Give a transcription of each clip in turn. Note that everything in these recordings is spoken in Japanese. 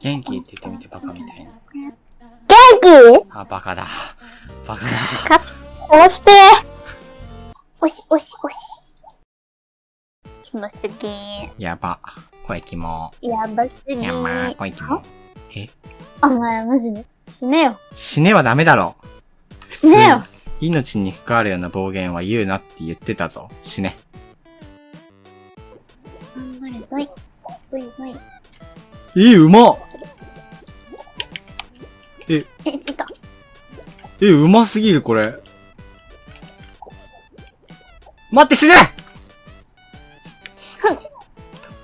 元気って言ってみて、バカみたいに。元気あ、バカだ。バカだ。勝ち、押して。押し、押し、押し。キモすぎやば。声キモ。やばすぎやば、声キモ。え？お前、マジで。死ねよ。死ねはダメだろ。死ねよ。命に関わるような暴言は言うなって言ってたぞ。死ね。頑張れ、ぞい。ぞいぞい。え、うまっえ、え、いた。え、うますぎる、これ。待って、死ね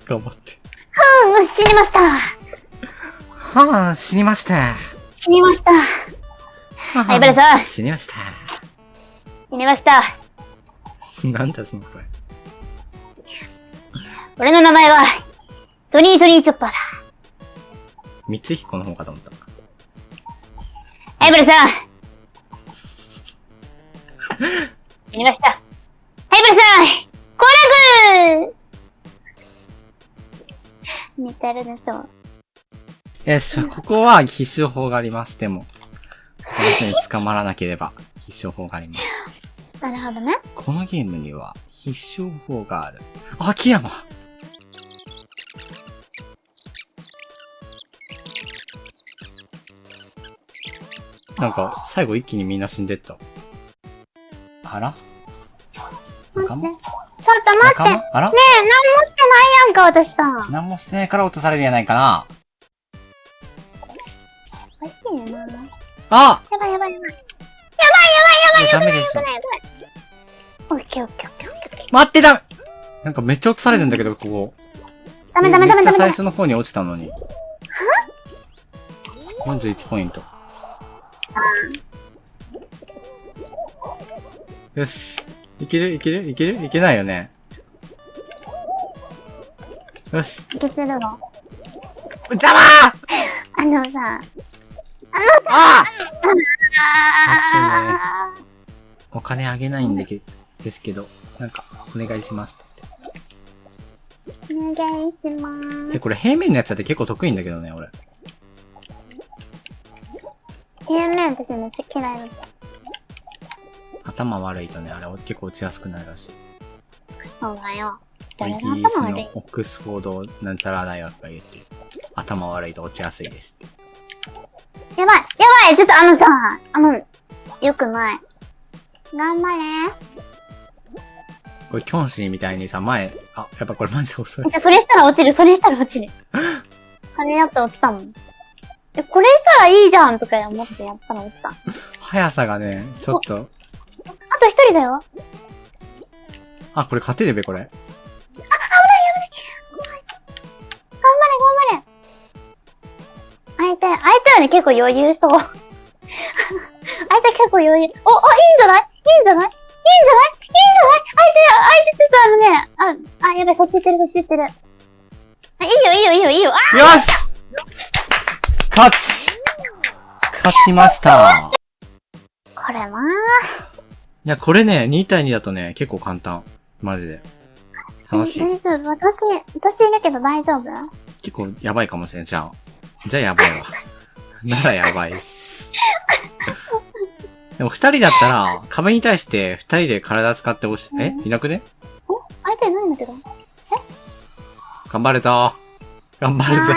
頑張って。うん、死にました。はぁ、死にました。死にました。はいバレさん死にました。死にました。なんだその声。俺の名前は、トニートニーチョッパーだ。三つ彦の方かと思った。はい、ブルさん。死にました。はい、ブルさん。コラグ寝てるね、そう。よし、ここは必勝法があります。でも、この人に捕まらなければ必勝法があります。なるほどね。このゲームには必勝法がある。秋山なんか、最後一気にみんな死んでった。あら？仲間？ちょっと待って。あら？え、何もしてないやんか、私さ。何もしてないから落とされるんやないかなおいしいよな。やあばいやばいやばい。いやダメでしょ。オッケーオッケーオッケーオッケー。待ってだめなんかめっちゃ落とされるんだけど、ここ。ダメダメダメダメ。めっちゃ最初の方に落ちたのに。41ポイント。よし。いける？いける？いける？いけないよね。よし。いけてるの？邪魔あのさ、ああお金あげないんでけ、ですけど、なんか、お願いしますってーお願いしま言って。え、ーこれ平面のやつだって結構得意んだけどね、俺。す。平面私めっちゃ嫌いだった。頭悪いとね、あれ結構落ちやすくなるらしい。そうだよ。誰イギのリスのオックスフォードなんちゃら大学が言ってる。頭悪いと落ちやすいですって。やばいやばいちょっとあのさ、あの、よくない。頑張れこれキョンシーみたいにさ、前、あ、やっぱこれマジで遅い。じゃ、それしたら落ちる、それしたら落ちる。それやったら落ちたもん。え、これしたらいいじゃんとか思ってやったら落ちた。あ速さがね、ちょっと、と一人だよ。あ、これ勝てるべ、これ。頑張れ、頑張れ。相手、相手はね、結構余裕そう。相手結構余裕。お、お、いいんじゃない？いいんじゃない？いいんじゃない？いいんじゃない？相手、相手ちょっとあのね、あ、あ、やばい、そっち行ってる、そっち行ってる。あ、いいよ、いいよ、いいよ、いいよ。あよし勝ち勝ちましたこれなぁ。いや、これね、2対2だとね、結構簡単。マジで。楽しい。大丈夫？私、私いるけど大丈夫？結構やばいかもしれん。じゃあ。じゃあやばいわ。ならやばいっす。でも二人だったら、壁に対して二人で体使って押し、え？いなくね？お相手いないんだけど。頑張るぞ頑張るぞ。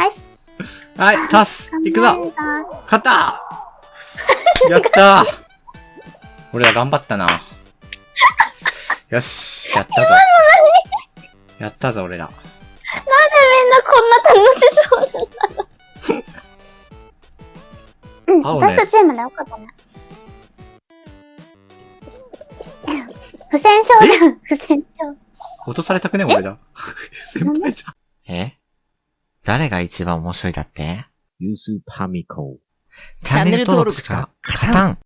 はい、タス行くぞ勝った やったー俺ら頑張ったな。よし、やったぞ。やったぞ、俺ら。なんでみんなこんな楽しそうなんだろう。うん、私とチームでよかったね。不戦勝じゃん、不戦勝。落とされたくね俺ら。先輩じゃん。え？誰が一番面白いだって？ユースパミコ。チャンネル登録しか勝たん